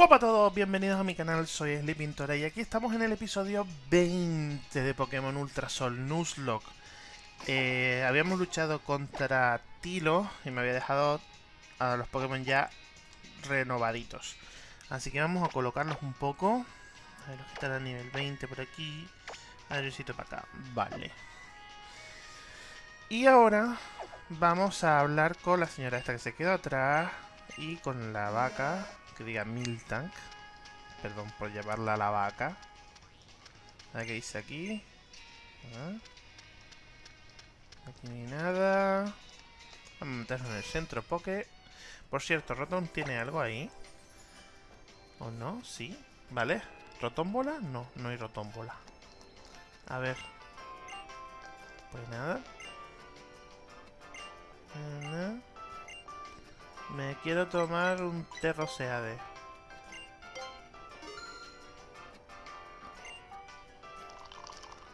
Guapa a todos, bienvenidos a mi canal, soy Sleepintora y aquí estamos en el episodio 20 de Pokémon Ultra Sol Nuzlocke. Eh, habíamos luchado contra Tilo y me había dejado a los Pokémon ya renovaditos. Así que vamos a colocarlos un poco. A ver, los que a nivel 20 por aquí. A ver, para acá. Vale. Y ahora vamos a hablar con la señora esta que se quedó atrás y con la vaca que diga Miltank. Perdón por llevarla a la vaca. A qué dice aquí. Ah. Aquí no hay nada. Vamos a meternos en el centro Poke. Por cierto, Rotom tiene algo ahí. ¿O no? Sí. Vale. ¿Rotombola? No, no hay rotombola. A ver. Pues nada. nada. Me quiero tomar un Terroseade.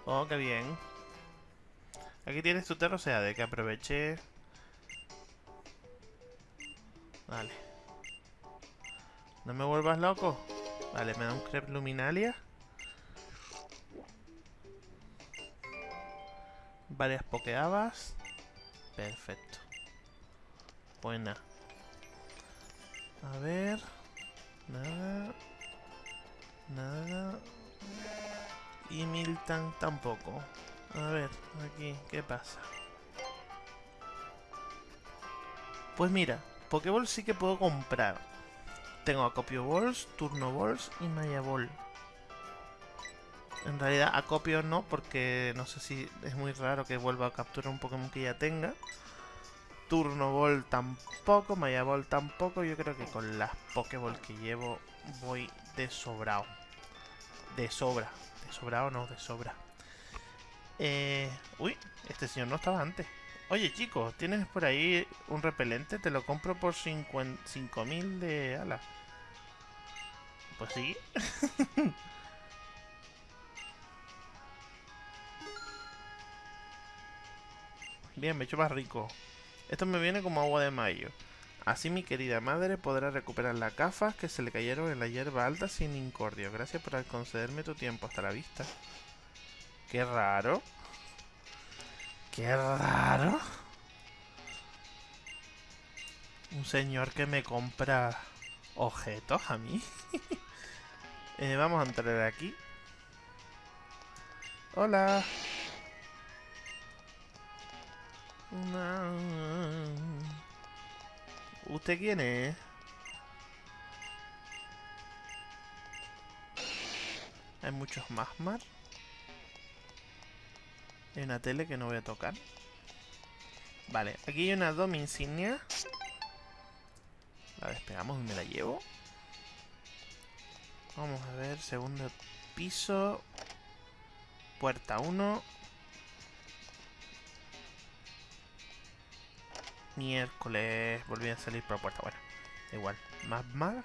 Oh, qué bien. Aquí tienes tu Terroseade, que aproveché. Vale. No me vuelvas loco. Vale, me da un crepe luminalia. Varias pokeabas. Perfecto. Buena. A ver. Nada. Nada. Y Milton tampoco. A ver, aquí, ¿qué pasa? Pues mira, Pokéball sí que puedo comprar. Tengo Acopio Balls, Turno Balls y Maya Ball. En realidad Acopio no, porque no sé si es muy raro que vuelva a capturar un Pokémon que ya tenga. Turno Ball tampoco, Maya Ball tampoco. Yo creo que con las Pokéball que llevo voy de sobrado. De sobra. De sobrado no, de sobra. Eh, uy, este señor no estaba antes. Oye, chicos, ¿tienes por ahí un repelente? Te lo compro por 5000 de ala. Pues sí. Bien, me he hecho más rico. Esto me viene como agua de mayo. Así mi querida madre podrá recuperar las gafas que se le cayeron en la hierba alta sin incordio. Gracias por concederme tu tiempo. Hasta la vista. Qué raro. Qué raro. Un señor que me compra objetos a mí. Eh, vamos a entrar aquí. Hola. ¿Usted quién es? Hay muchos Magmar. Hay una tele que no voy a tocar. Vale, aquí hay una Domi insignia. La despegamos y me la llevo. Vamos a ver, segundo piso. Puerta 1. Miércoles. Volví a salir por la puerta. Bueno, igual. Magmar.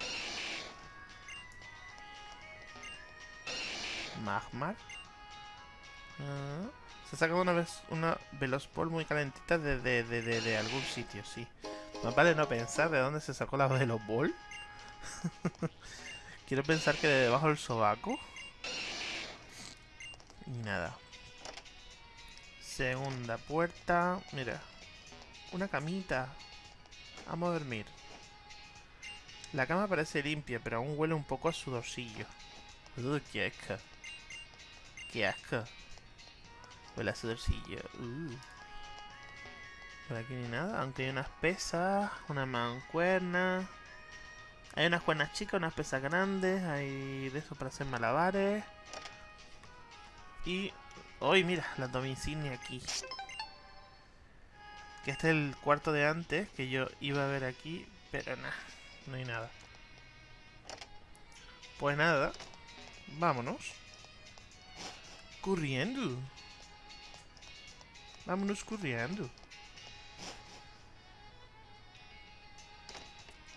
Magmar. Ah, se ha sacado una vez una Velospol muy calentita de, de, algún sitio, sí. Más vale no pensar de dónde se sacó la Velosball. Quiero pensar que de debajo del sobaco. Y nada. Segunda puerta. Mira. Una camita. Vamos a dormir. La cama parece limpia, pero aún huele un poco a sudorcillo. Uy, qué asco. Qué asco. Huele a sudorcillo. Uh. Por aquí ni nada, aunque hay unas pesas, una mancuerna. Hay unas cuernas chicas, unas pesas grandes, hay de eso para hacer malabares. Y... ¡Uy, mira! La domicilio aquí. Que este es el cuarto de antes, que yo iba a ver aquí, pero nada, no hay nada. Pues nada, vámonos. Corriendo. Vámonos corriendo.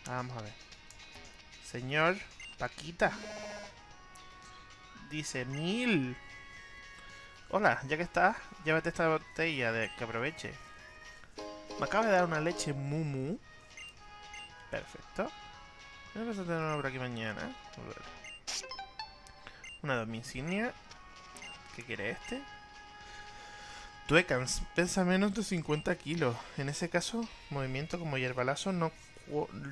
Vamos a ver. Señor Paquita. Dice mil. Hola, ya que estás, llévate esta botella de que aproveche. Me acaba de dar una leche Mumu. Perfecto. Vamos a tener una por aquí mañana. A. Una domicilia. ¿Qué quiere este? Tuecans, pesa menos de 50 kilos. En ese caso, movimiento como hierbalazo no,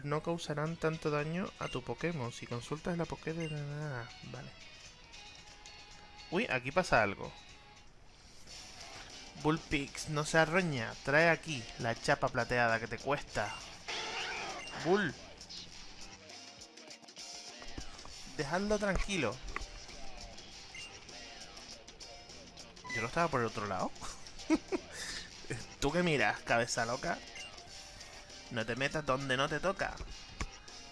no causarán tanto daño a tu Pokémon. Si consultas la Poké de... Vale. Uy, aquí pasa algo. Bullpix, no se arroña. Trae aquí la chapa plateada que te cuesta. Bull. Dejadlo tranquilo. Yo no estaba por el otro lado. ¿Tú que miras, cabeza loca? No te metas donde no te toca.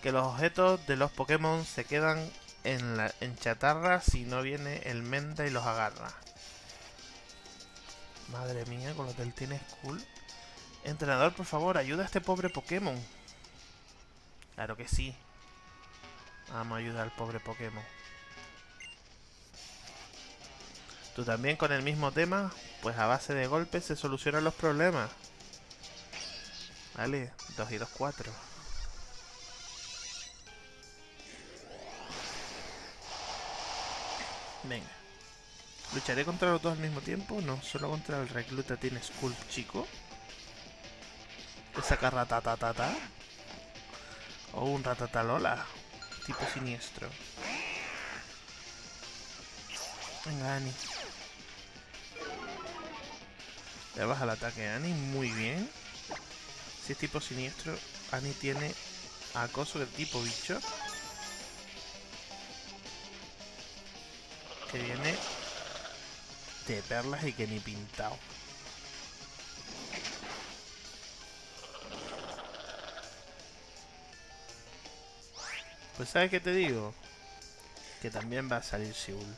Que los objetos de los Pokémon se quedan en, la, en chatarra si no viene el Menda y los agarra. Madre mía, con lo que él cool. Entrenador, por favor, ayuda a este pobre Pokémon. Claro que sí. Vamos a ayudar al pobre Pokémon. Tú también con el mismo tema, pues a base de golpes se solucionan los problemas. Vale, 2 y 2, 4. Venga. ¿Lucharé contra los dos al mismo tiempo? No, solo contra el recluta tiene Skull chico. saca ratatatata. O un ratatalola. Tipo siniestro. Venga, Ani. Le baja el ataque a Ani muy bien. Si es tipo siniestro, Ani tiene acoso del tipo bicho. Que viene de perlas y que ni pintado. Pues ¿sabes qué te digo? Que también va a salir Seúl.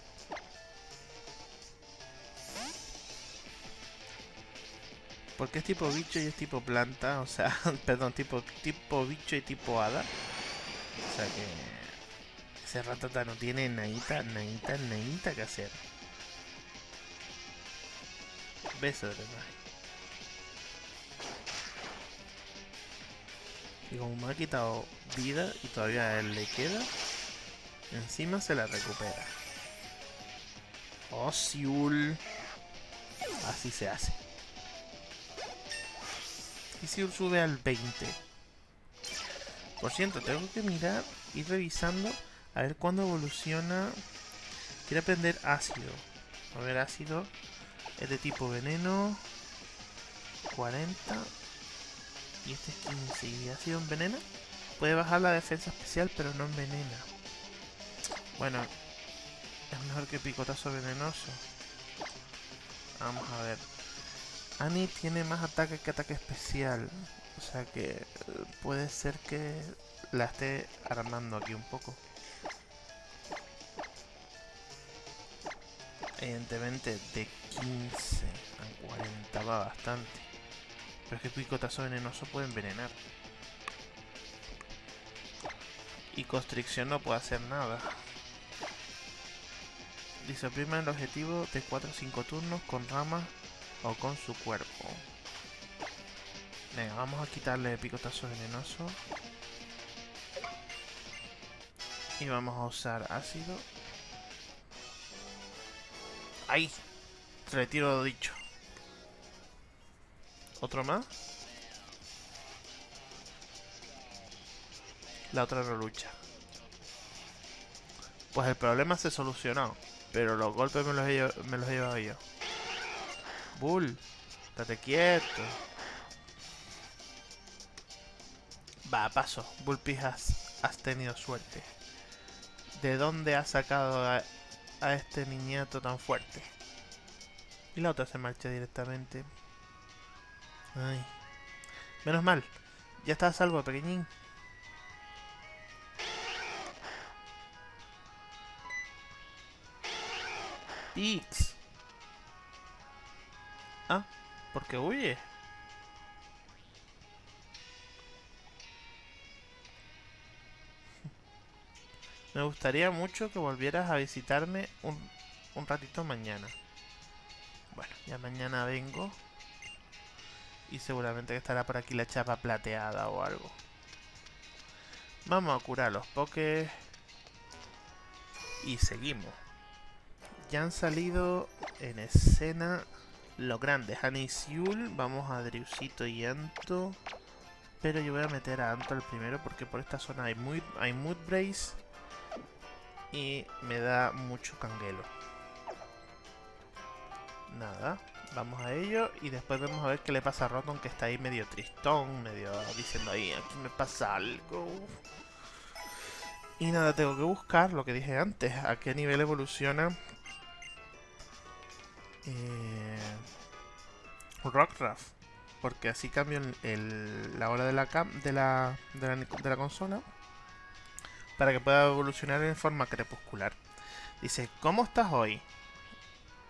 Porque es tipo bicho y es tipo planta, o sea, perdón, tipo, tipo bicho y tipo hada. O sea que ese ratata no tiene nadita, nadita, nadita que hacer. Beso de Y como me ha quitado vida y todavía a él le queda, encima se la recupera. Oh, Siul. Así se hace. Y Siul sube al 20. Por cierto, tengo que mirar, ir revisando, a ver cuándo evoluciona. Quiere aprender ácido. A ver, ácido. Es de tipo veneno. 40. Y este es 15. ¿Y ácido envenena? Puede bajar la defensa especial, pero no envenena. Bueno, es mejor que picotazo venenoso. Vamos a ver. Annie tiene más ataque que ataque especial. O sea que eh, puede ser que la esté armando aquí un poco. Evidentemente de 15 a 40 va bastante. Pero es que picotazo venenoso puede envenenar. Y constricción no puede hacer nada. Dice, el objetivo de 4 o 5 turnos con ramas o con su cuerpo. Venga, vamos a quitarle picotazo venenoso. Y vamos a usar ácido. ¡Ahí! Retiro dicho. ¿Otro más? La otra no lucha. Pues el problema se solucionó. Pero los golpes me los he, me los he llevado yo. Bull, estate quieto. Va, paso. Bullpix, has, has tenido suerte. ¿De dónde has sacado a, a este niñato tan fuerte? Y la otra se marcha directamente. Ay. Menos mal. Ya está a salvo, pequeñín. Pix. Ah, porque huye. Me gustaría mucho que volvieras a visitarme un, un ratito mañana. Bueno, ya mañana vengo. Y seguramente estará por aquí la chapa plateada o algo. Vamos a curar los pokés. Y seguimos. Ya han salido en escena los grandes. Anisiul, vamos a Driusito y Anto. Pero yo voy a meter a Anto al primero porque por esta zona hay, muy, hay Mood Brace. Y me da mucho canguelo. Nada, vamos a ello y después vamos a ver qué le pasa a Rotom que está ahí medio tristón, medio diciendo ahí, aquí me pasa algo. Y nada, tengo que buscar lo que dije antes, a qué nivel evoluciona eh, Rockruff. Porque así cambio la hora de la, la, de la consola para que pueda evolucionar en forma crepuscular. Dice, ¿cómo estás hoy?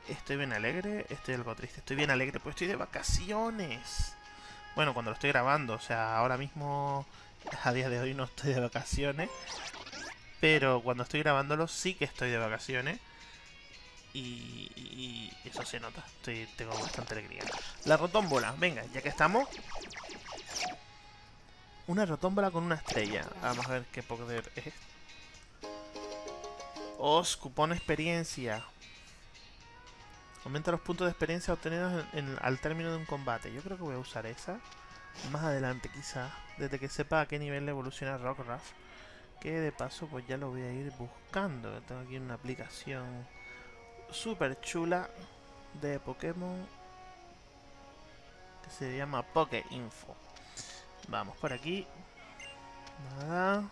Estoy bien alegre, estoy algo triste. Estoy bien alegre, pues estoy de vacaciones. Bueno, cuando lo estoy grabando, o sea, ahora mismo, a día de hoy no estoy de vacaciones. Pero cuando estoy grabándolo sí que estoy de vacaciones. Y, eso se nota. Estoy, tengo bastante alegría. La rotómbola, venga, ya que estamos. Una rotómbola con una estrella. Vamos a ver qué poder es. Os, cupón experiencia. Aumenta los puntos de experiencia obtenidos al término de un combate. Yo creo que voy a usar esa. Más adelante quizá. Desde que sepa a qué nivel evoluciona Rockruff. Que de paso pues ya lo voy a ir buscando. Tengo aquí una aplicación súper chula de Pokémon. Que se llama Poké Info. Vamos por aquí. Nada.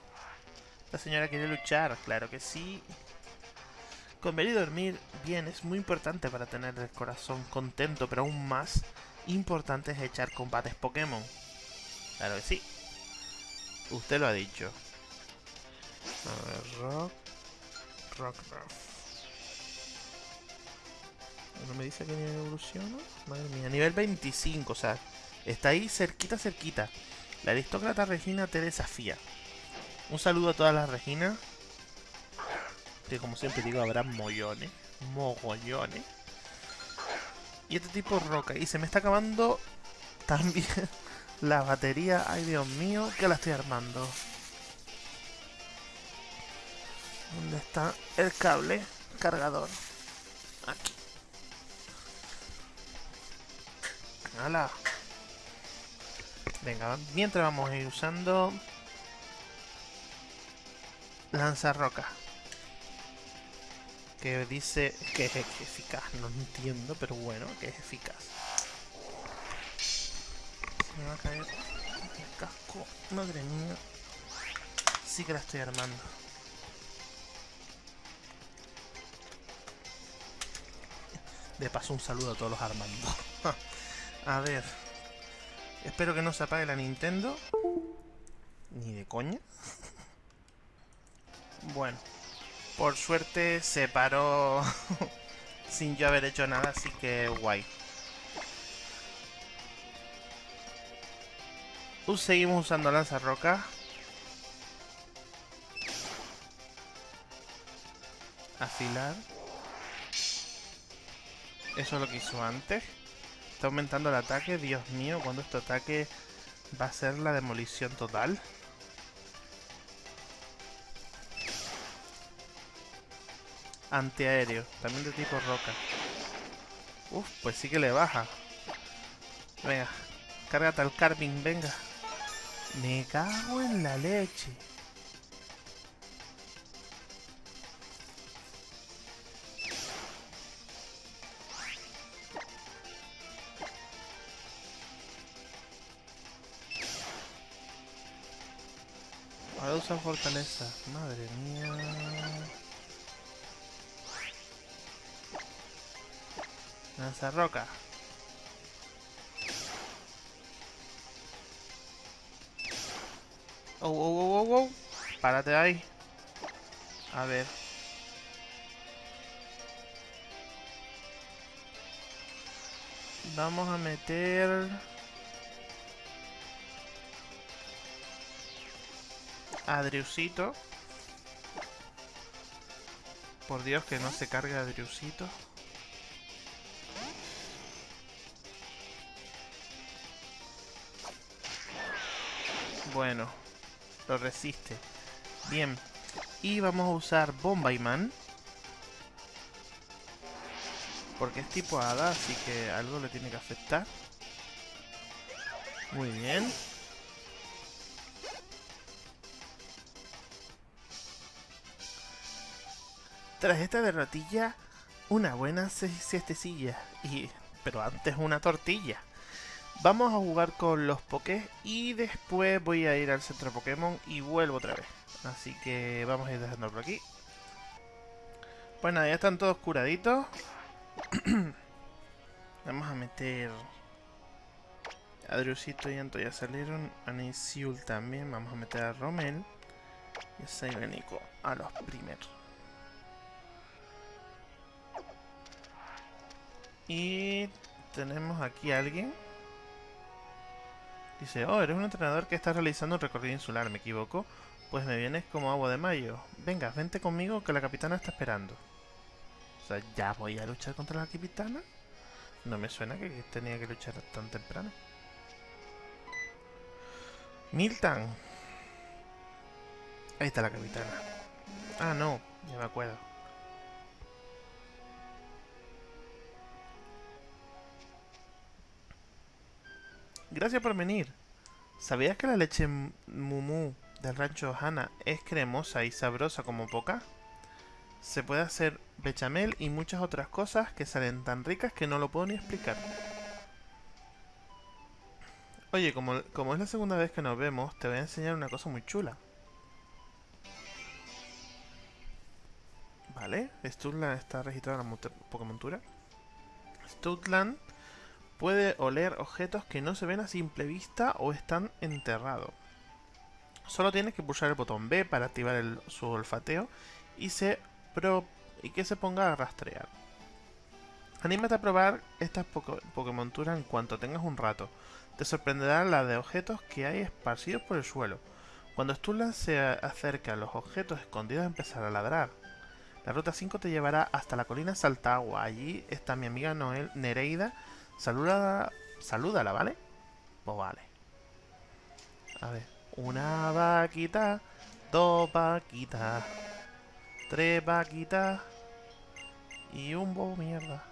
La señora quiere luchar, claro que sí. Comer y dormir bien es muy importante para tener el corazón contento, pero aún más importante es echar combates Pokémon. Claro que sí. Usted lo ha dicho. A ver, Rock... Rock Ruff. ¿No me dice que nivel evoluciona? Madre mía, nivel 25, o sea, está ahí cerquita, cerquita. La aristócrata Regina te desafía. Un saludo a todas las Reginas que como siempre digo habrá mollones, mogollones. Y este tipo roca. Y se me está acabando también la batería. Ay, Dios mío, que la estoy armando. ¿Dónde está el cable cargador? Aquí. ¡Hala! Venga, mientras vamos a ir usando... Lanza roca que dice que es eficaz. No entiendo, pero bueno, que es eficaz. Se me va a caer el casco. Madre mía. Sí que la estoy armando. De paso un saludo a todos los armando. a ver. Espero que no se apague la Nintendo. Ni de coña. bueno. Por suerte se paró sin yo haber hecho nada, así que guay. Uh, seguimos usando lanza roca. Afilar. Eso es lo que hizo antes. Está aumentando el ataque. Dios mío, cuando este ataque va a ser la demolición total. Antiaéreo, también de tipo roca. Uf, pues sí que le baja. Venga, cárgate al Carving, venga. Me cago en la leche. Ahora usa fortaleza. Madre mía. Lanza roca. Oh, oh, oh, oh, oh. Párate ahí. A ver. Vamos a meter... Adriusito. Por Dios que no se cargue Adriusito. Bueno, lo resiste. Bien. Y vamos a usar Bombay-Man. Porque es tipo hada, así que algo le tiene que afectar. Muy bien. Tras esta derrotilla, una buena siestecilla. Y, pero antes una tortilla. Vamos a jugar con los Pokés y después voy a ir al centro Pokémon y vuelvo otra vez. Así que vamos a ir dejando por aquí. Pues nada, ya están todos curaditos. vamos a meter... A Drusito y Anto ya salieron. A Nisiul también. Vamos a meter a Romel. Y a Saibenico a los primeros. Y tenemos aquí a alguien. Dice, oh, eres un entrenador que está realizando un recorrido insular, ¿me equivoco? Pues me vienes como agua de mayo. Venga, vente conmigo que la capitana está esperando. O sea, ¿ya voy a luchar contra la capitana? No me suena que tenía que luchar tan temprano. Milton. Ahí está la capitana. Ah, no, ya me acuerdo. Gracias por venir. ¿Sabías que la leche Mumu del rancho Hana es cremosa y sabrosa como poca? Se puede hacer bechamel y muchas otras cosas que salen tan ricas que no lo puedo ni explicar. Oye, como, como es la segunda vez que nos vemos, te voy a enseñar una cosa muy chula. Vale, Stutland está registrado en la Pokémontura. Stutland Puede oler objetos que no se ven a simple vista o están enterrados. Solo tienes que pulsar el botón B para activar su olfateo y, se y que se ponga a rastrear. Anímate a probar estas Pokémonturas en cuanto tengas un rato. Te sorprenderá la de objetos que hay esparcidos por el suelo. Cuando Stulan se acerca a los objetos escondidos empezará a ladrar. La ruta 5 te llevará hasta la colina Saltagua. Allí está mi amiga Noel Nereida Saluda, salúdala, ¿vale? Pues vale. A ver. Una vaquita, dos vaquitas, tres vaquitas y un bobo mierda.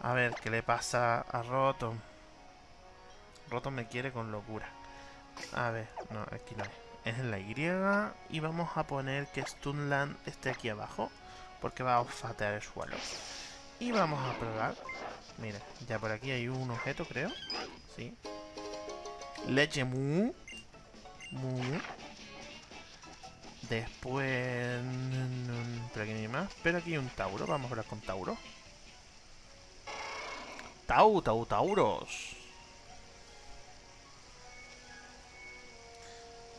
A ver, ¿qué le pasa a Rotom? Rotom me quiere con locura. A ver, no, aquí no es. Es en la Y y vamos a poner que Stunland esté aquí abajo porque va a olfatear el suelo. Y vamos a probar Mira, ya por aquí hay un objeto, creo. Sí. Leche mu. Mu. Después... Por aquí no hay más. Pero aquí hay un Tauro. Vamos a hablar con Tauro. Tau, Tau, Tauros.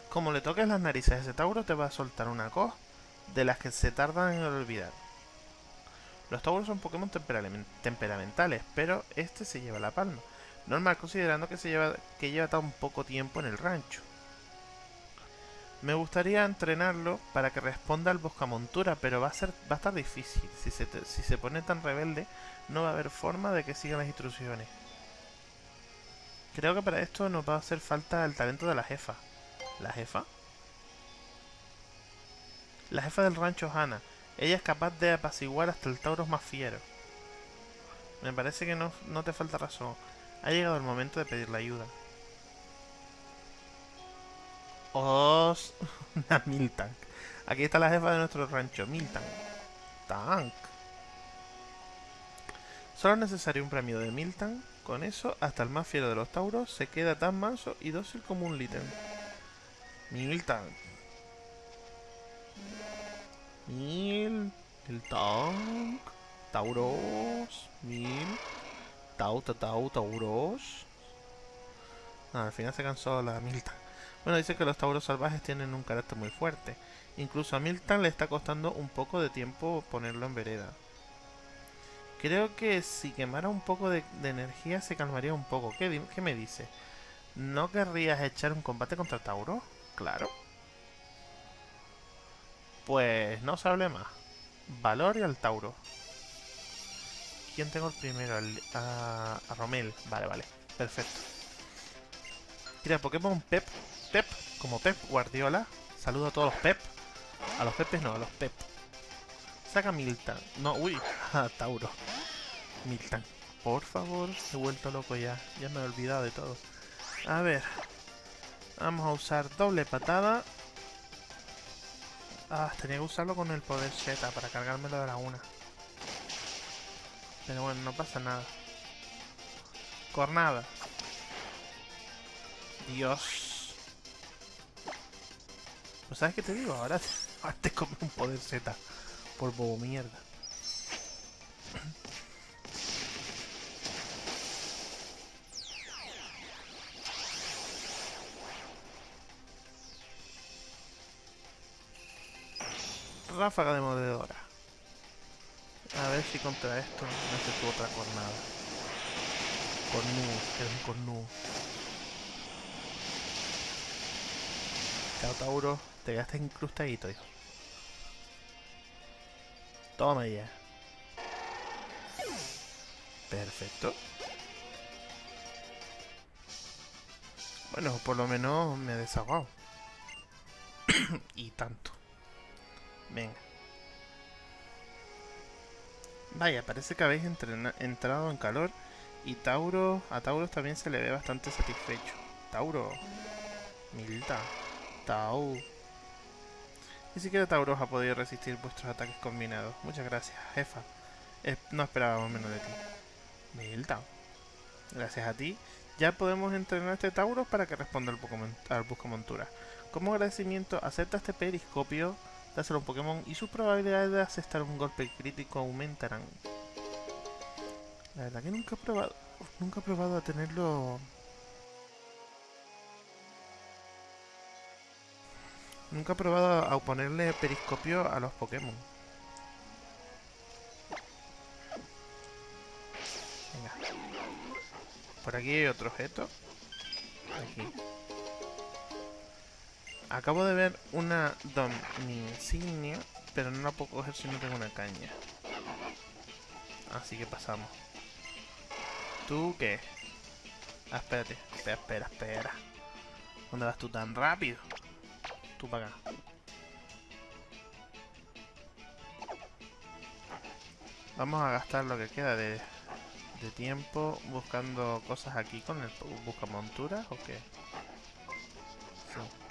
Como le toques las narices a ese Tauro, te va a soltar una cos de las que se tardan en olvidar. Los Tauros son Pokémon temperamentales, pero este se lleva la palma. Normal considerando que, se lleva, que lleva tan poco tiempo en el rancho. Me gustaría entrenarlo para que responda al Boscamontura, pero va a, ser, va a estar difícil. Si se, si se pone tan rebelde, no va a haber forma de que siga las instrucciones. Creo que para esto nos va a hacer falta el talento de la jefa. ¿La jefa? La jefa del rancho Hana. Ella es capaz de apaciguar hasta el Tauros más fiero. Me parece que no, no te falta razón. Ha llegado el momento de pedir la ayuda. ¡Os! Una Miltank. Aquí está la jefa de nuestro rancho, Miltank. Tank. Solo es necesario un premio de Miltank. Con eso, hasta el más fiero de los Tauros se queda tan manso y dócil como un Litten. Miltank. Mil. El Tank. Tauros. Mil. Tau, tau, Tauros. Ah, al final se cansó la Milton. Bueno, dice que los Tauros salvajes tienen un carácter muy fuerte. Incluso a Milton le está costando un poco de tiempo ponerlo en vereda. Creo que si quemara un poco de, energía se calmaría un poco. ¿Qué, ¿Qué, me dice? ¿No querrías echar un combate contra Tauro? Claro. Pues no se hable más. Valor y al Tauro. ¿Quién tengo el primero? a, Romel. Vale, vale. Perfecto. Mira, Pokémon Pep. Pep, como Pep Guardiola. Saludo a todos los Pep. A los Pepes no, a los Pep. Saca Miltan. No, uy, a Tauro. Miltan. Por favor, he vuelto loco ya. Ya me he olvidado de todo. A ver. Vamos a usar doble patada. Ah, tenía que usarlo con el poder Z para cargármelo de la una. Pero bueno, no pasa nada. Cornada. Dios. Pues sabes qué te digo, ahora, ahora te come un poder Z. Por bobo mierda. Ráfaga de mordedora. A ver si contra esto no se tuvo otra cornada. Cornú, es un cornú. Chao Tauro, te quedaste incrustadito, hijo. Toma ya. Perfecto. Bueno, por lo menos me he desahogado. y tanto. Venga. Vaya, parece que habéis entrado en calor y Tauro, a Tauro también se le ve bastante satisfecho. Tauro, Milta, Tau. Ni siquiera Tauro ha podido resistir vuestros ataques combinados. Muchas gracias, jefa. no esperábamos menos de ti. Milta. Gracias a ti, ya podemos entrenar a este Tauro para que responda al, al buscamontura. Como agradecimiento, acepta este periscopio dáselo a un Pokémon y sus probabilidades de aceptar un golpe crítico aumentarán. La verdad que nunca he probado, nunca he probado a tenerlo... Nunca he probado a ponerle periscopio a los Pokémon. Venga. Por aquí hay otro objeto. Aquí. Acabo de ver una insignia, pero no la puedo coger si no tengo una caña. Así que pasamos. ¿Tú qué? Ah, espérate. Espera, espera, espera. ¿Dónde vas tú tan rápido? Tú para acá. Vamos a gastar lo que queda de, de tiempo buscando cosas aquí con el busca monturas o qué. Sí.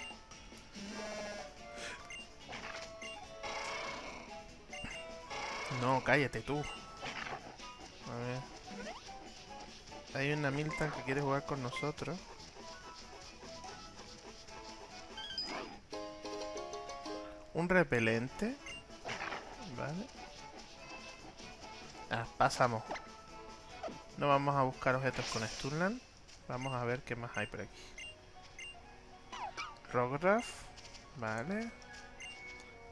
No, cállate tú. A ver. Hay una Milton que quiere jugar con nosotros. Un repelente. Vale. Ah, pasamos. No vamos a buscar objetos con Stunland. Vamos a ver qué más hay por aquí. Rograph. Vale.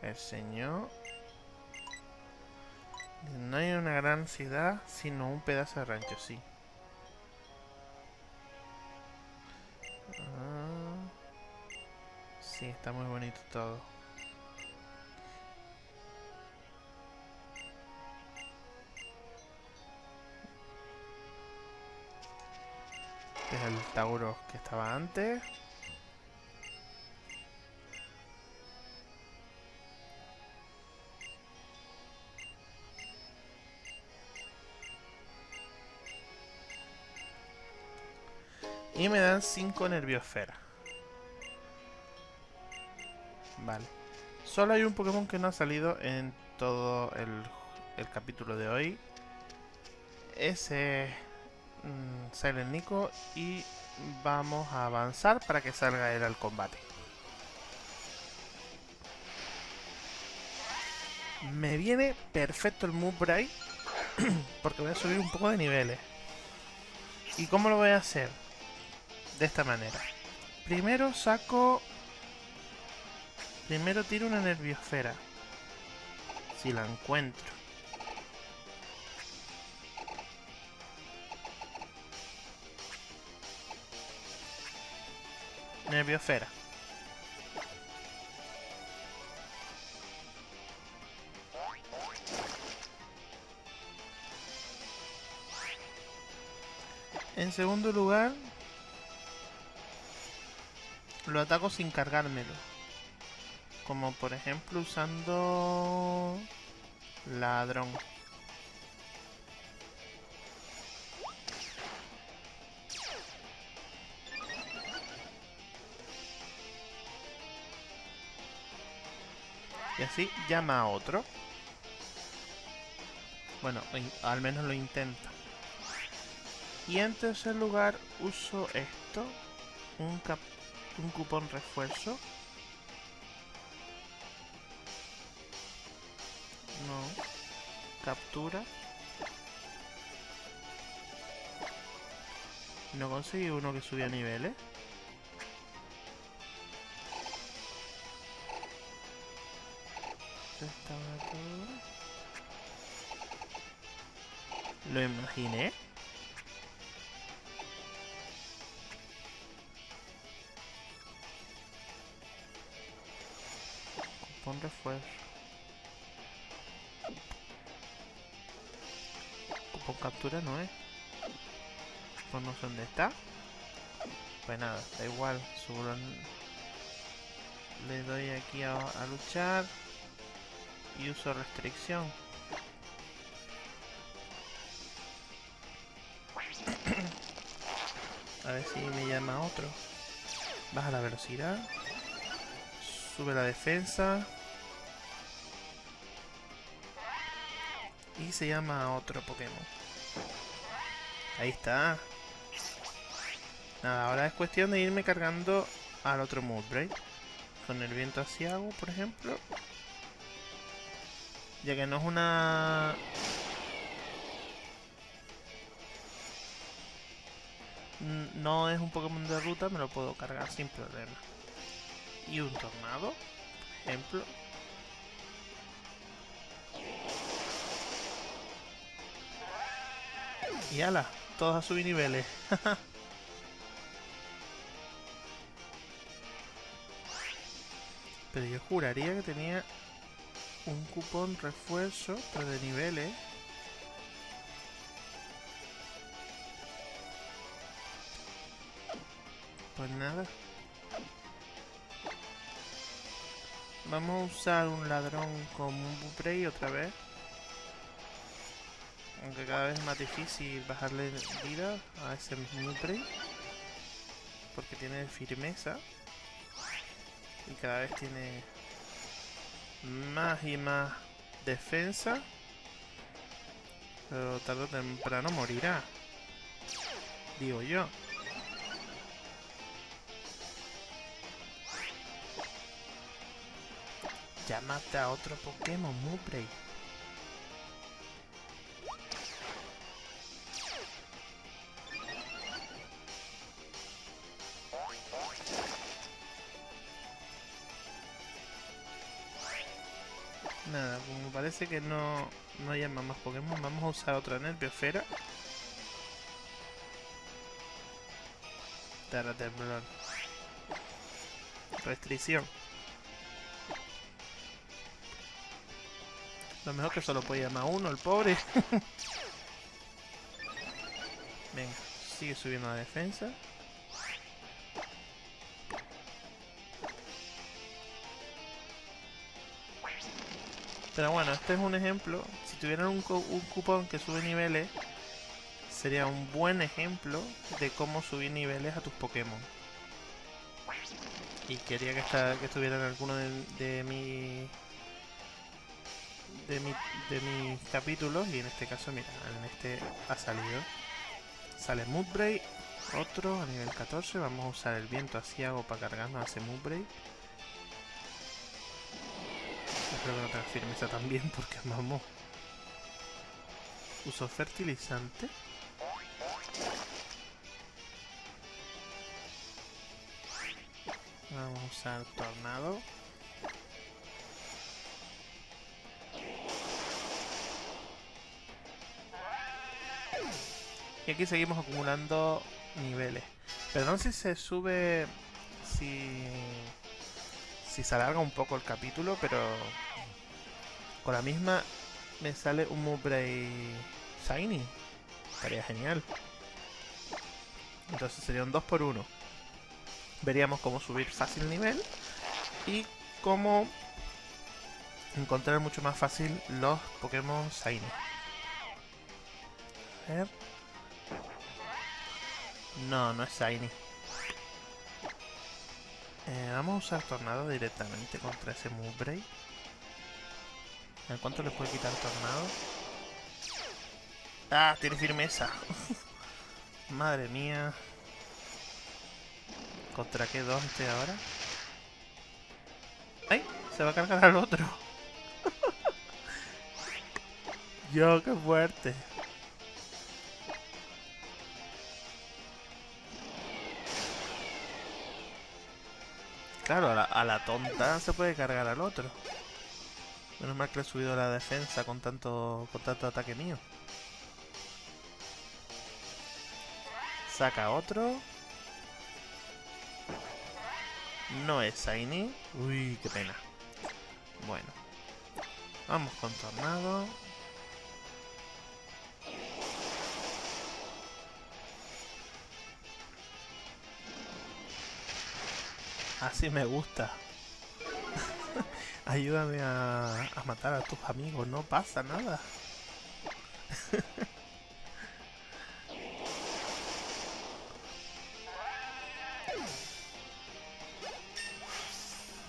El señor. No hay una gran ciudad, sino un pedazo de rancho, sí. Ah, sí, está muy bonito todo. Este es el Tauro que estaba antes. Y me dan 5 nerviosfera. Vale. Solo hay un Pokémon que no ha salido en todo el, capítulo de hoy. Ese mmm, Silent Nico. Y vamos a avanzar para que salga él al combate. Me viene perfecto el Move Bright. porque voy a subir un poco de niveles. ¿Y cómo lo voy a hacer? De esta manera. Primero saco... Primero tiro una nerviosfera. Si la encuentro. Nerviosfera. En segundo lugar, lo ataco sin cargármelo. Como por ejemplo usando... Ladrón. Y así llama a otro. Bueno, al menos lo intenta. Y en tercer lugar uso esto. Un, cap un cupón refuerzo. No. Captura. No conseguí uno que subía niveles. Lo imaginé. Cupón refuerzo. Cupón captura no es. Pues no sé dónde está. Pues nada, da igual. Subo Le doy aquí a luchar y uso restricción. A ver si me llama otro. Baja la velocidad. Sube la defensa. Y se llama otro Pokémon. Ahí está. Nada, ahora es cuestión de irme cargando al otro Moodbreak. Con el viento asiago, por ejemplo. Ya que no es una... No es un Pokémon de ruta, me lo puedo cargar sin problema. Y un tornado, por ejemplo. Y ala, todos a subir niveles. Pero yo juraría que tenía un cupón refuerzo, pero de niveles. Pues nada. Vamos a usar un ladrón como un Buprey otra vez. Aunque cada vez es más difícil bajarle vida a ese Buprey. Porque tiene firmeza. Y cada vez tiene más y más defensa. Pero tarde o temprano morirá. Digo yo. Llámate a otro Pokémon, Mupray. Parece que no, no más Pokémon, vamos a usar otra Nerviosfera. Terra Temblor. Restricción. Lo mejor que solo puede llamar uno, el pobre. Venga, sigue subiendo la defensa. Pero bueno, este es un ejemplo. Si tuvieran un, cupón que sube niveles, sería un buen ejemplo de cómo subir niveles a tus Pokémon. Y quería que, que estuviera en alguno de, de mi de, mi, de mis capítulos y en este caso, mira, en este ha salido. Sale Moodbray, otro a nivel 14, vamos a usar el viento asiago para cargarnos a ese. Espero que no tenga firmeza también porque vamos. Uso fertilizante. Vamos a usar tornado. Y aquí seguimos acumulando niveles. Perdón si se sube... Si... Si se alarga un poco el capítulo, pero... Con la misma me sale un Mubray Shiny. Estaría genial. Entonces sería un 2 por 1 Veríamos cómo subir fácil nivel. Y cómo encontrar mucho más fácil los Pokémon Shiny. A ver. No, no es Shiny. Eh, vamos a usar Tornado directamente contra ese ¿En cuánto le puede quitar Tornado? ¡Ah! Tiene firmeza. Madre mía. ¿Contra qué Dante ahora? ¡Ay! Se va a cargar al otro. Yo, qué fuerte. Claro, a la, tonta se puede cargar al otro. Menos mal que he subido la defensa con tanto, con tanto ataque mío. Saca otro. No es Shiny. Uy, qué pena. Bueno. Vamos con Tornado. Así me gusta. Ayúdame a, matar a tus amigos, no pasa nada.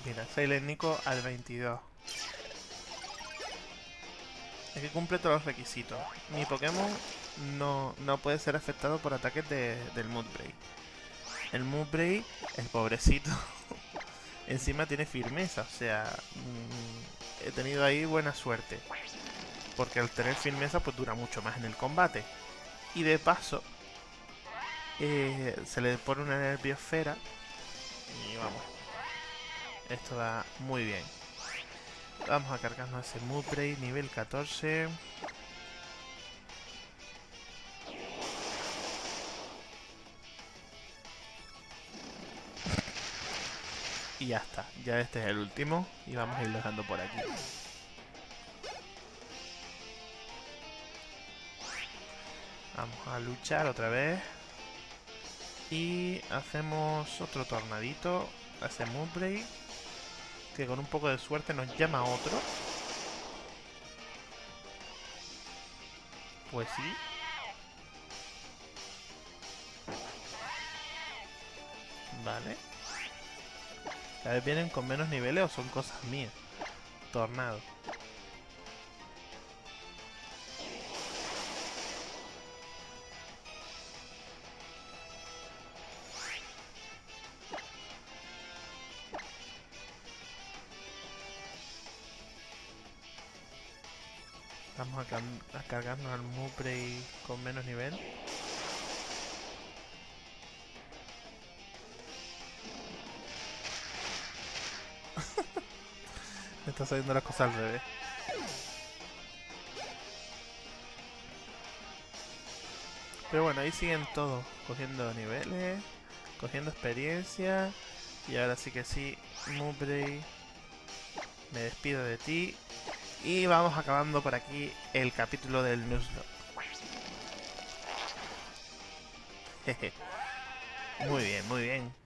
Mira, Silent Nico al 22. Es que cumple todos los requisitos. Mi Pokémon no, no puede ser afectado por ataques de, del Moodbray. El Moodbray, el pobrecito, encima tiene firmeza, o sea, mm, he tenido ahí buena suerte. Porque al tener firmeza pues dura mucho más en el combate. Y de paso, eh, se le pone una nerviosfera y vamos. Esto va muy bien. Vamos a cargarnos ese Moodbray nivel 14. Y ya está, ya este es el último y vamos a ir dejando por aquí. Vamos a luchar otra vez. Y hacemos otro tornadito. Hace Moonbreak. Que con un poco de suerte nos llama otro. Pues sí. Vale. Cada vez vienen con menos niveles o son cosas mías. Tornado. Vamos a, a cargarnos al Mupre con menos nivel. Me está saliendo las cosas al revés. Pero bueno, ahí siguen todos, cogiendo niveles, cogiendo experiencia. Y ahora sí que sí, Mubray, me despido de ti. Y vamos acabando por aquí el capítulo del Nuzlocke. muy bien, muy bien.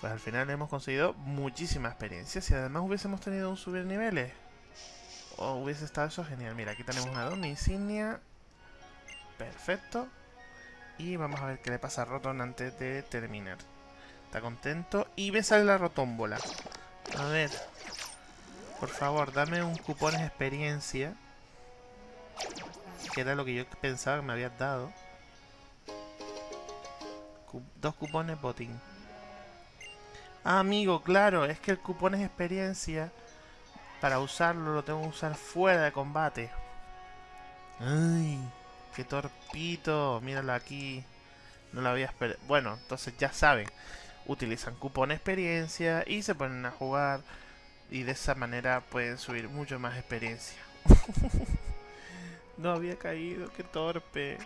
Pues al final hemos conseguido muchísima experiencia. Si además hubiésemos tenido un subir niveles, o hubiese estado eso genial. Mira, aquí tenemos una don insignia. Perfecto. Y vamos a ver qué le pasa a Rotom antes de terminar. Está contento. Y me sale la rotómbola. A ver. Por favor, dame un cupón de experiencia. Que era lo que yo pensaba que me habías dado. dos cupones botín. Ah, amigo, claro, es que el cupón es experiencia. Para usarlo lo tengo que usar fuera de combate. Ay, qué torpito. Míralo aquí. No lo había esperado. Bueno, entonces ya saben. Utilizan cupón experiencia y se ponen a jugar. Y de esa manera pueden subir mucho más experiencia. no había caído, qué torpe.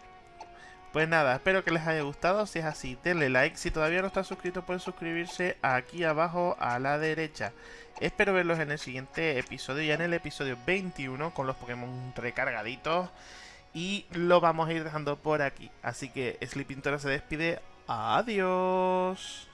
Pues nada, espero que les haya gustado. Si es así, denle like. Si todavía no están suscritos, pueden suscribirse aquí abajo a la derecha. Espero verlos en el siguiente episodio, ya en el episodio 21, con los Pokémon recargaditos. Y lo vamos a ir dejando por aquí. Así que Sleeping Toro se despide. Adiós.